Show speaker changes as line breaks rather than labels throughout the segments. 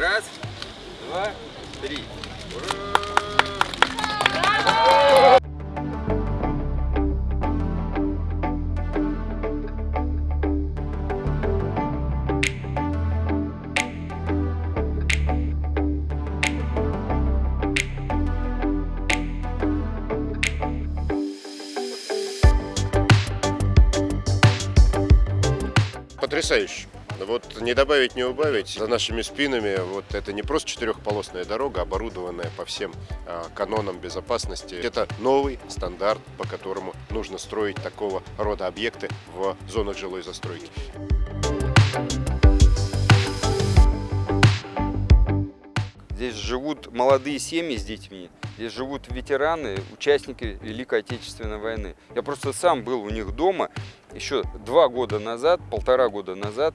Раз, два, три. Ура! Потрясающе. Вот не добавить, не убавить. За нашими спинами вот это не просто четырехполосная дорога, оборудованная по всем а, канонам безопасности. Это новый стандарт, по которому нужно строить такого рода объекты в зонах жилой застройки.
Здесь живут молодые семьи с детьми, здесь живут ветераны, участники Великой Отечественной войны. Я просто сам был у них дома еще два года назад, полтора года назад,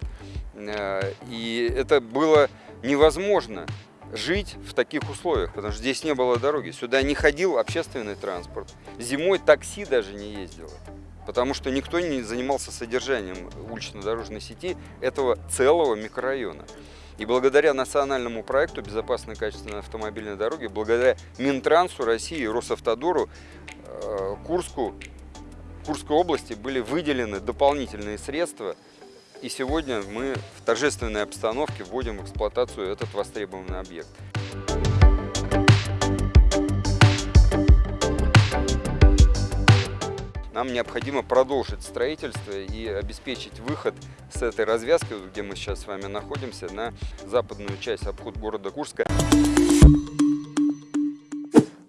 и это было невозможно жить в таких условиях, потому что здесь не было дороги. Сюда не ходил общественный транспорт. Зимой такси даже не ездило, потому что никто не занимался содержанием улично-дорожной сети этого целого микрорайона. И благодаря национальному проекту «Безопасной качественной автомобильной дороги», благодаря Минтрансу России Росавтодору, э, Курску, Курской области были выделены дополнительные средства. И сегодня мы в торжественной обстановке вводим в эксплуатацию этот востребованный объект. Нам необходимо продолжить строительство и обеспечить выход с этой развязки, где мы сейчас с вами находимся, на западную часть обход города Курска.